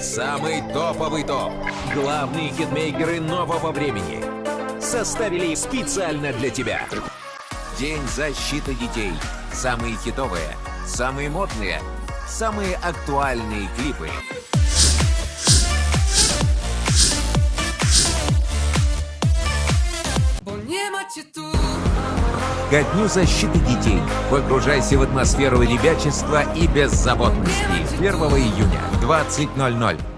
Самый топовый топ. Главные хитмейкеры нового времени. Составили специально для тебя. День защиты детей. Самые хитовые, самые модные, самые актуальные клипы. Ко дню защиты детей. Погружайся в атмосферу ребячества и беззаботности. 1 июня. 20.00.